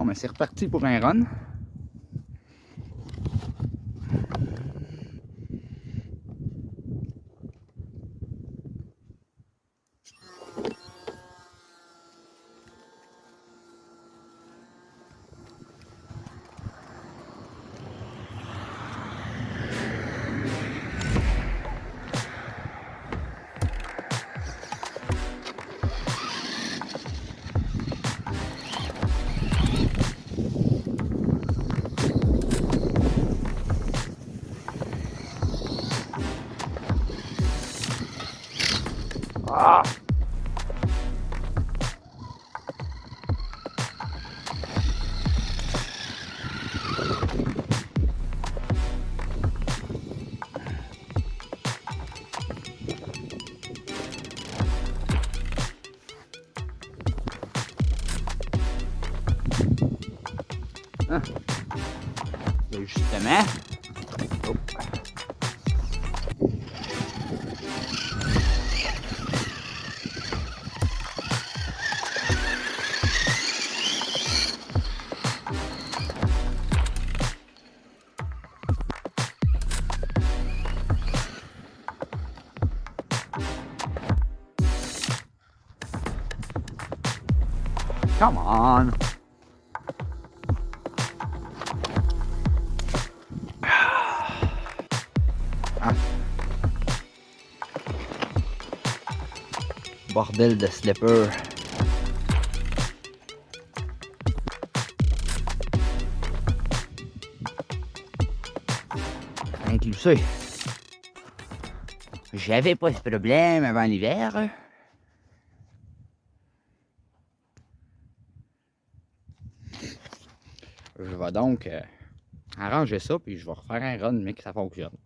Bon, mais c'est reparti pour un run. Ah! Ben, justement. Oh. Come on. Ah. Bordel de slipper. Inclus ça. J'avais pas ce problème avant l'hiver. Je vais donc euh, arranger ça, puis je vais refaire un run, mais que ça fonctionne.